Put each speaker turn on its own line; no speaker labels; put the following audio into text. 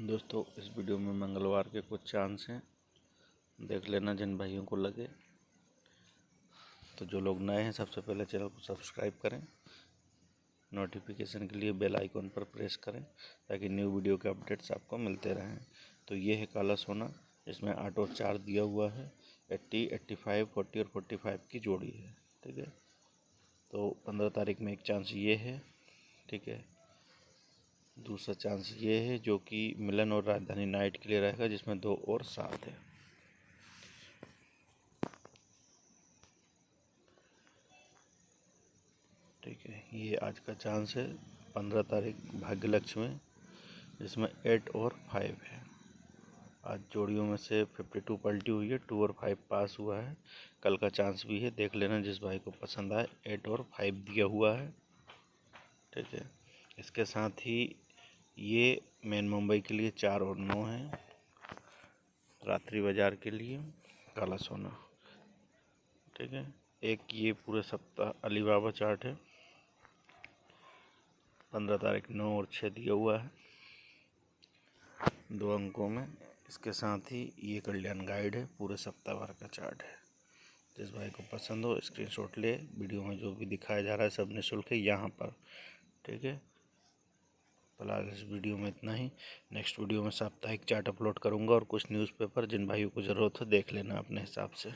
दोस्तों, इस वीडियो में मंगलवार के कुछ चांस हैं। देख लेना जिन भाइयों को लगे। तो जो लोग नए हैं, सबसे पहले चैनल को सब्सक्राइब करें। नोटिफिकेशन के लिए बेल आइकॉन पर प्रेस करें, ताकि न्यू वीडियो के अपडेट्स आपको मिलते रहें। तो ये है काला सोना। इसमें आठ और चार दिया हुआ है। एट्टी एट्टी फाइव, फोर्टी और फोर्टी फाइव की जोड़ी है। ठीक है? तो पंद्रह तारीख में एक चांस ये है। ठीक है? दूसरा चांस ये है जो कि मिलन और राजधानी नाइट के लिए रहेगा, जिसमें दो और सात है। ठीक है, ये आज का चांस है पंद्रह तारीख भाग्य लक्ष्य में, जिसमें एट और फाइव है। आज जोड़ियों में से फिफ्टी टू पलटी हुई है टू और फाइव पास हुआ है। कल का चांस भी है, देख लेना जिस भाई को पसंद आए, एट और फाइव दिया हुआ है। ठीक है, इसके साथ ही ये मेन मुंबई के लिए चार और नौ है। रात्रि बाज़ार के लिए काला सोना। ठीक है? एक ये पूरे सप्ताह अलीबाबा चार्ट है। पंद्रह तारीख नौ और छः दिया हुआ है। दो अंकों में। इसके साथ ही ये कल्याण गाइड है, पूरे सप्ताह भर का चार्ट है। जिस भाई को पसंद हो, स्क्रीनशॉट ले। वीडियो में जो भी दिखाया जा रहा है, सब निःशुल्क है यहाँ पर। ठीक है? फ़िलहाल इस वीडियो में इतना ही। नेक्स्ट वीडियो में साप्ताहिक चार्ट अपलोड करूँगा और कुछ न्यूज़पेपर जिन भाइयों को ज़रूरत हो देख लेना अपने हिसाब से।